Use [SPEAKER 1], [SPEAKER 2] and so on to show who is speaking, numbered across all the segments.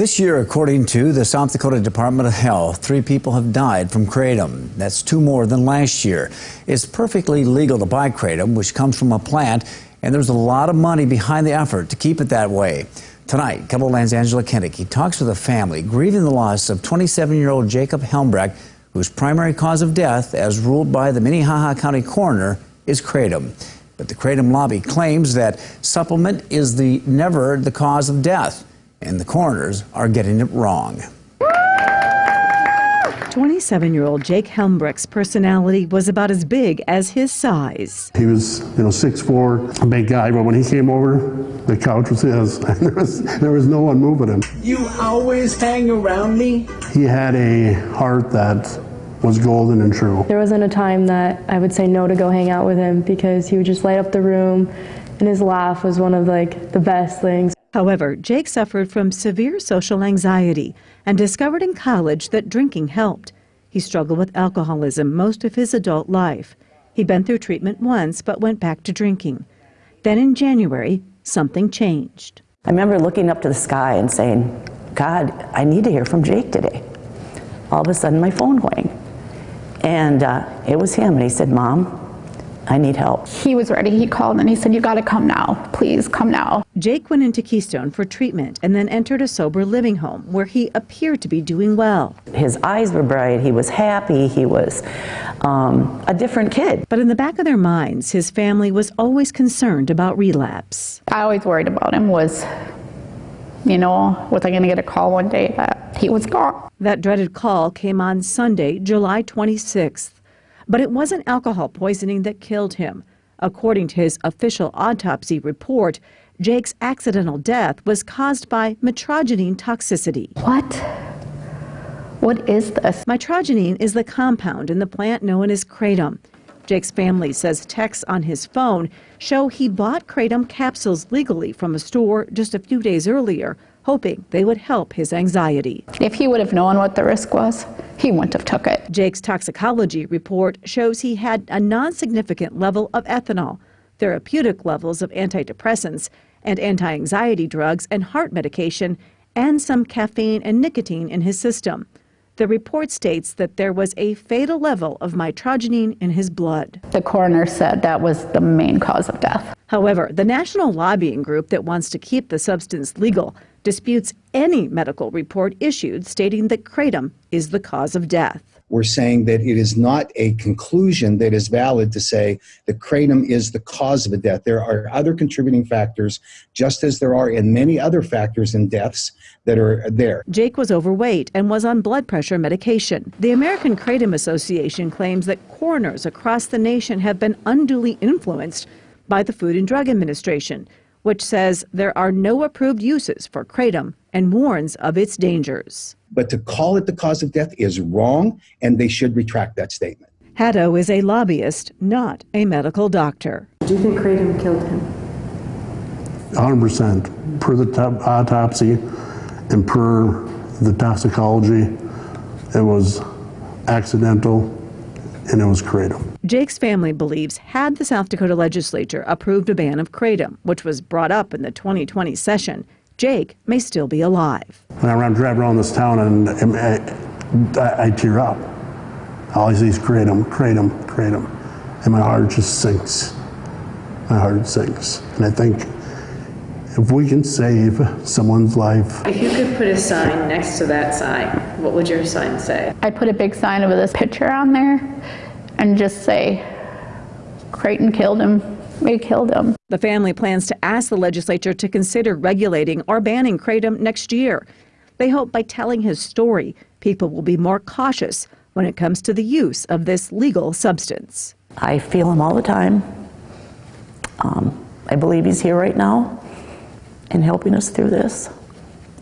[SPEAKER 1] This year, according to the South Dakota Department of Health, three people have died from kratom. That's two more than last year. It's perfectly legal to buy kratom, which comes from a plant, and there's a lot of money behind the effort to keep it that way. Tonight, KELOLAND's Angela Kennedy talks with a family grieving the loss of 27-year-old Jacob Helmbrecht, whose primary cause of death, as ruled by the Minnehaha County coroner, is kratom. But the kratom lobby claims that supplement is the never the cause of death and the coroners are getting it wrong.
[SPEAKER 2] 27 year old Jake Helmbrecht's personality was about as big as his size.
[SPEAKER 3] He was, you know, 6'4, a big guy, but when he came over, the couch was his. there, was, there was no one moving him.
[SPEAKER 4] You always hang around me?
[SPEAKER 3] He had a heart that was golden and true.
[SPEAKER 5] There wasn't a time that I would say no to go hang out with him because he would just light up the room and his laugh was one of like the best things.
[SPEAKER 2] However, Jake suffered from severe social anxiety and discovered in college that drinking helped. He struggled with alcoholism most of his adult life. He'd been through treatment once but went back to drinking. Then in January, something changed.
[SPEAKER 6] I remember looking up to the sky and saying, God, I need to hear from Jake today. All of a sudden, my phone rang. And uh, it was him, and he said, Mom, I need help.
[SPEAKER 7] He was ready. He called and he said, You got to come now. Please come now.
[SPEAKER 2] Jake went into Keystone for treatment and then entered a sober living home where he appeared to be doing well.
[SPEAKER 6] His eyes were bright. He was happy. He was um, a different kid.
[SPEAKER 2] But in the back of their minds, his family was always concerned about relapse.
[SPEAKER 7] I always worried about him was, you know, was I going to get a call one day that he was gone?
[SPEAKER 2] That dreaded call came on Sunday, July 26th. But it wasn't alcohol poisoning that killed him. According to his official autopsy report, Jake's accidental death was caused by mitragynine toxicity.
[SPEAKER 7] What? What is this?
[SPEAKER 2] Mitragynine is the compound in the plant known as kratom. Jake's family says texts on his phone show he bought kratom capsules legally from a store just a few days earlier, hoping they would help his anxiety.
[SPEAKER 7] If he would have known what the risk was, he wouldn't have took it.
[SPEAKER 2] Jake's toxicology report shows he had a non-significant level of ethanol, therapeutic levels of antidepressants and anti-anxiety drugs and heart medication, and some caffeine and nicotine in his system. The report states that there was a fatal level of mitragynine in his blood.
[SPEAKER 7] The coroner said that was the main cause of death.
[SPEAKER 2] However, the national lobbying group that wants to keep the substance legal disputes any medical report issued stating that kratom is the cause of death.
[SPEAKER 8] We're saying that it is not a conclusion that is valid to say that kratom is the cause of a death. There are other contributing factors, just as there are in many other factors in deaths that are there.
[SPEAKER 2] Jake was overweight and was on blood pressure medication. The American Kratom Association claims that coroners across the nation have been unduly influenced by the Food and Drug Administration which says there are no approved uses for kratom and warns of its dangers.
[SPEAKER 8] But to call it the cause of death is wrong, and they should retract that statement.
[SPEAKER 2] Haddow is a lobbyist, not a medical doctor.
[SPEAKER 5] Do you think kratom killed him?
[SPEAKER 3] 100% per the autopsy and per the toxicology, it was accidental and it was kratom.
[SPEAKER 2] Jake's family believes had the South Dakota legislature approved a ban of kratom, which was brought up in the 2020 session, Jake may still be alive.
[SPEAKER 3] When I drive around this town and, and I, I, tear up. All I see is kratom, kratom, kratom. And my heart just sinks. My heart sinks. And I think if we can save someone's life.
[SPEAKER 9] If you could put a sign next to that sign, what would your sign say?
[SPEAKER 7] I'd put a big sign of this picture on there and just say, kratom killed him. We killed him.
[SPEAKER 2] The family plans to ask the legislature to consider regulating or banning kratom next year. They hope by telling his story, people will be more cautious when it comes to the use of this legal substance.
[SPEAKER 6] I feel him all the time. Um, I believe he's here right now and helping us through this.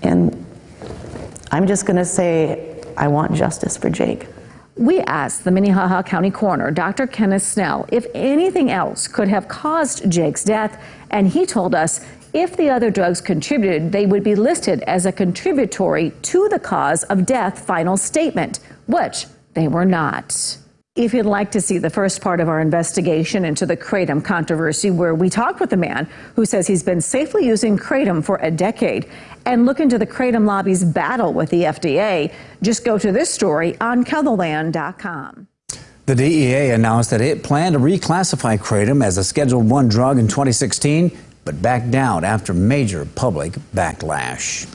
[SPEAKER 6] And I'm just going to say, I want justice for Jake.
[SPEAKER 2] We asked the Minnehaha County coroner, Dr. Kenneth Snell, if anything else could have caused Jake's death, and he told us if the other drugs contributed, they would be listed as a contributory to the cause of death final statement, which they were not. If you'd like to see the first part of our investigation into the Kratom controversy, where we talked with a man who says he's been safely using Kratom for a decade, and look into the Kratom lobby's battle with the FDA, just go to this story on KELOLAND.com.
[SPEAKER 1] The DEA announced that it planned to reclassify Kratom as a Schedule 1 drug in 2016, but backed down after major public backlash.